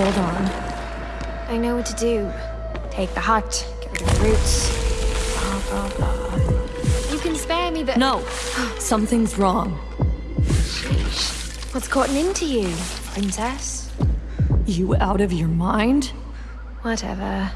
Hold on. I know what to do. Take the hut, get rid of the roots, blah, blah, blah. You can spare me the- No! Something's wrong. Sheesh. What's gotten into you, princess? You out of your mind? Whatever.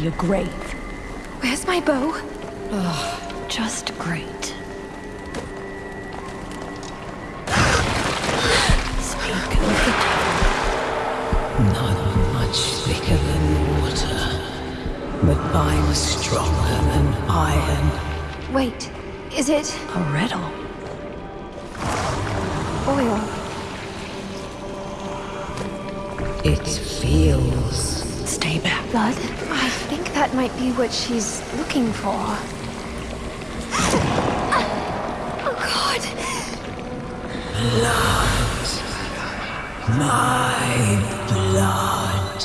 Be a grave. Where's my bow? Just great. Speak of the Not much thicker than water, but I'm stronger than iron. Wait, is it a riddle. oil? It feels Stay back. Blood? I think that might be what she's looking for. Oh god! Blood. my blood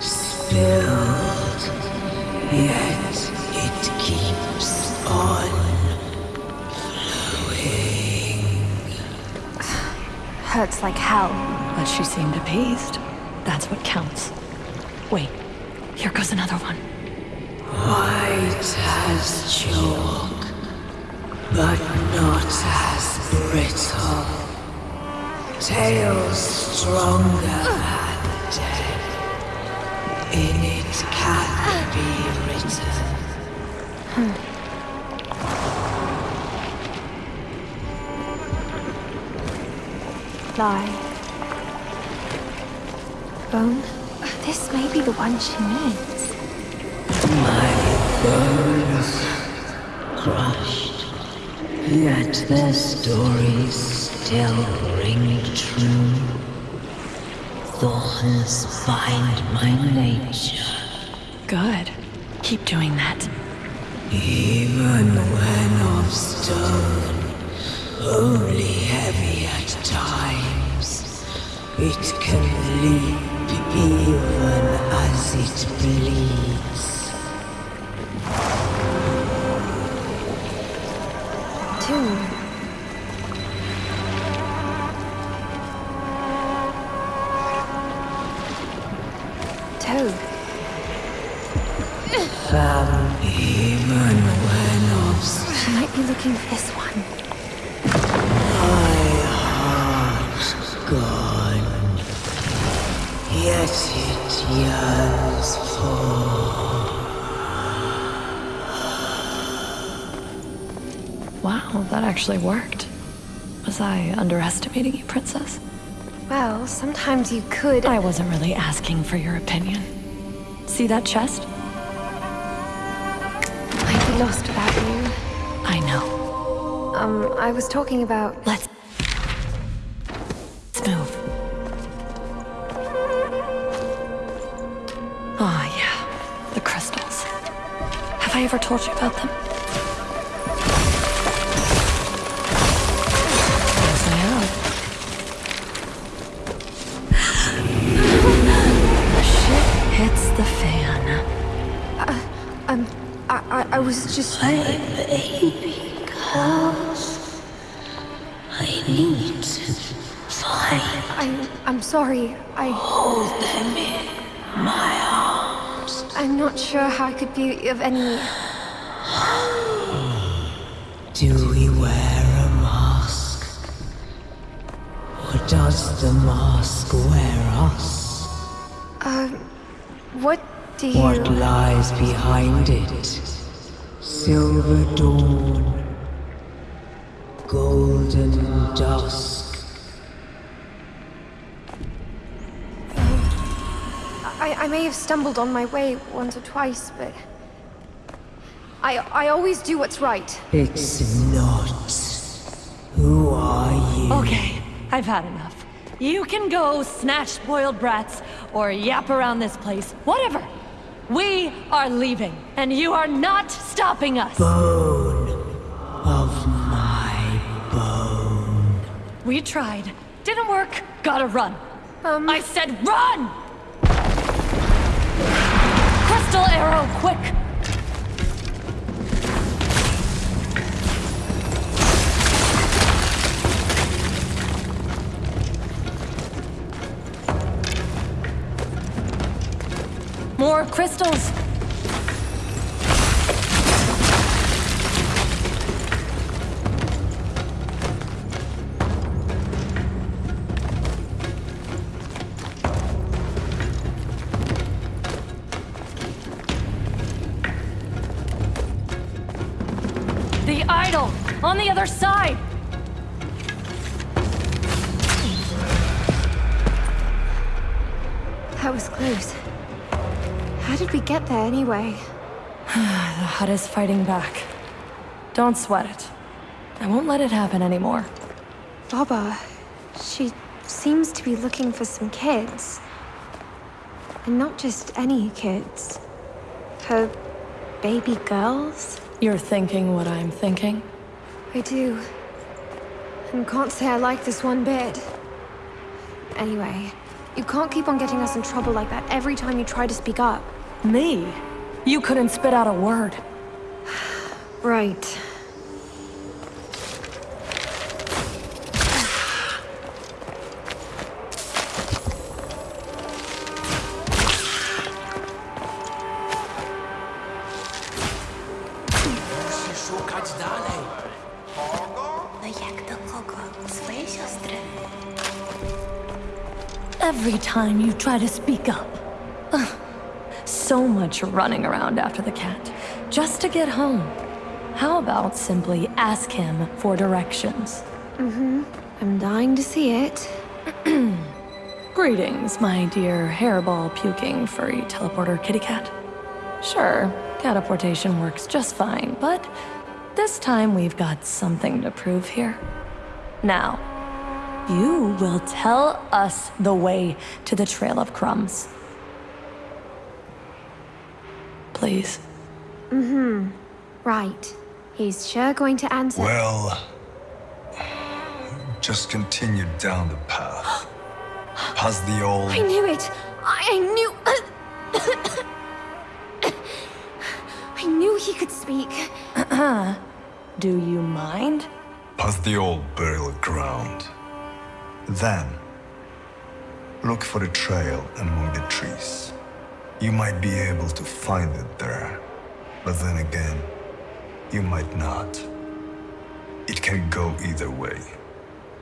spilled, yet it keeps on flowing. Hurts like hell. But she seemed appeased. That's what counts. Wait, here goes another one. White as chalk, but not as brittle. Tales stronger than dead. In it can be written. Hmm. Lie. Bone? This may be the one she needs. My bones crushed, yet their stories still ring true. Thorns bind my nature, Good. Keep doing that. even when of stone, only heavy at times. It can leap even as it bleeds. Toad. Fam, even when of She might be looking for this one. Wow, that actually worked. Was I underestimating you, Princess? Well, sometimes you could. I wasn't really asking for your opinion. See that chest? I'd be lost without you. I know. Um, I was talking about. Let's... Let's move. Ah, yeah. The crystals. Have I ever told you about them? I, I, I was just. Baby girls, I need to find I'm, I'm sorry. I, Hold them in my arms. I'm not sure how I could be of any. Do we wear a mask? Or does the mask wear us? Um, what do you. What lies behind it? silver dawn, golden dusk. I, I may have stumbled on my way once or twice, but... I, I always do what's right. It's not. Who are you? Okay, I've had enough. You can go snatch boiled brats, or yap around this place, whatever. We are leaving, and you are not stopping us. Bone of my bone. We tried. Didn't work. Gotta run. Um, I said run! Crystals! The idol! On the other side! that was close. How did we get there anyway? The hut is fighting back. Don't sweat it. I won't let it happen anymore. Baba, she seems to be looking for some kids. And not just any kids. Her baby girls? You're thinking what I'm thinking? I do. And can't say I like this one bit. Anyway, you can't keep on getting us in trouble like that every time you try to speak up. Me? You couldn't spit out a word. Right. Musi szukać dalej. No jak do kogo? Swojej siostry? Every time you try to speak up. So much running around after the cat, just to get home. How about simply ask him for directions? Mm-hmm. I'm dying to see it. Greetings, my dear hairball puking furry teleporter kitty cat. Sure, catapultation works just fine, but this time we've got something to prove here. Now, you will tell us the way to the Trail of Crumbs. Please. Mm-hmm. Right. He's sure going to answer. Well, just continue down the path. Past the old. I knew it! I, I knew... I knew he could speak. Do you mind? Past the old burial ground. Then, look for the trail among the trees. You might be able to find it there. But then again, you might not. It can go either way,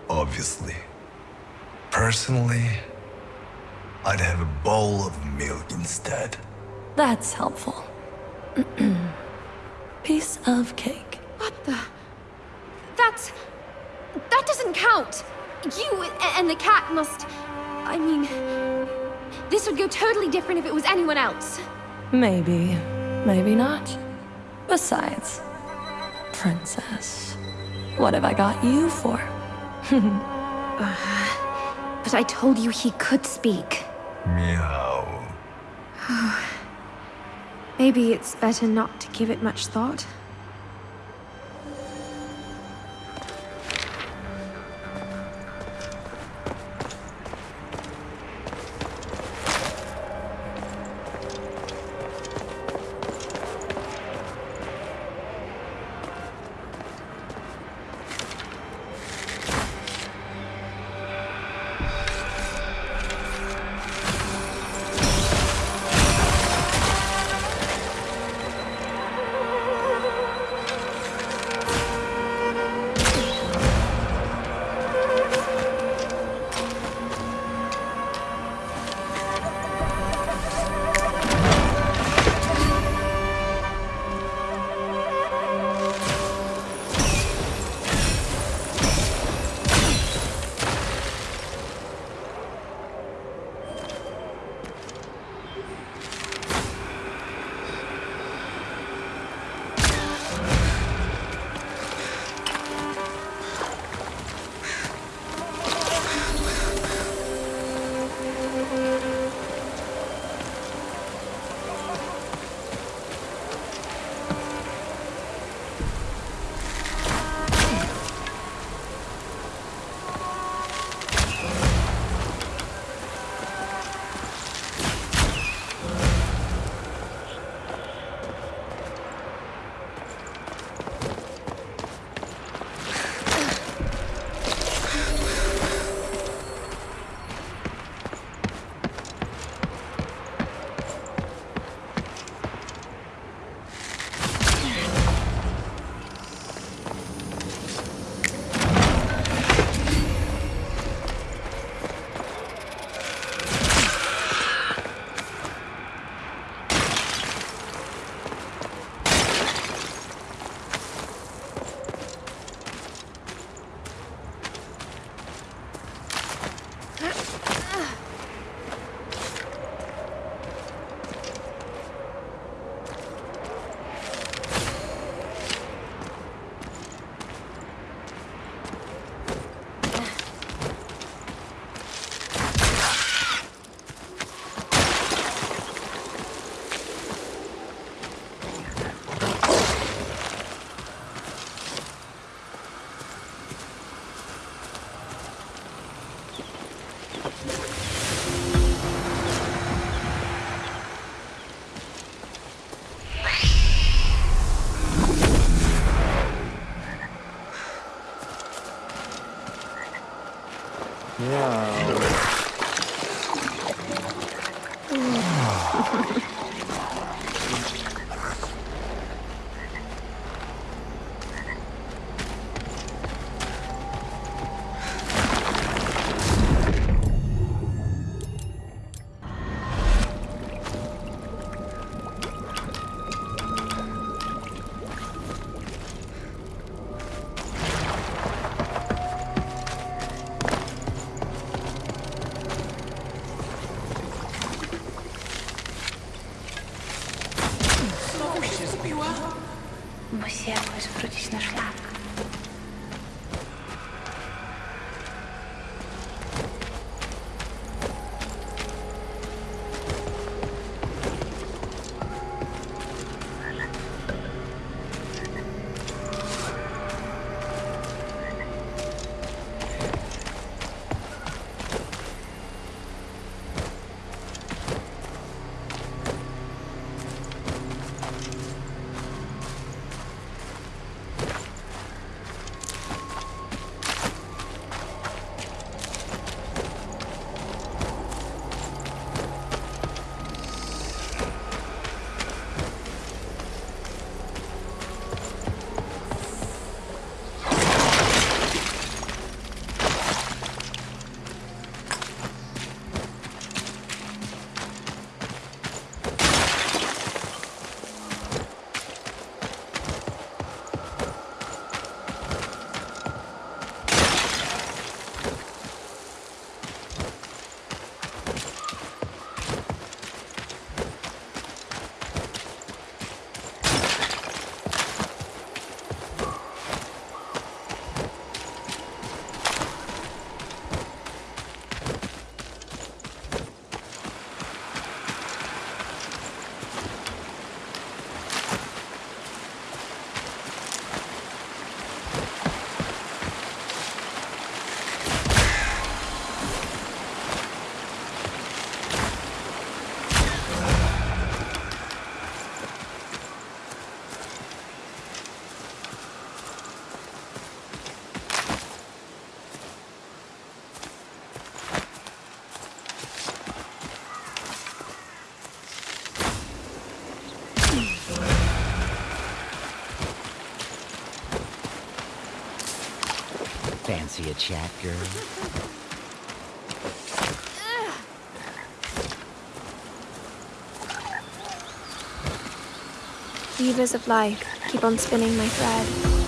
obviously. Personally, I'd have a bowl of milk instead. That's helpful. Piece of cake. What the... That's... That doesn't count! You and the cat must... I mean... This would go totally different if it was anyone else. Maybe, maybe not. Besides, Princess, what have I got you for? Uh, but I told you he could speak. Meow. Maybe it's better not to give it much thought. Yeah. Fancy a chat, girl? Weavers of life, keep on spinning my thread.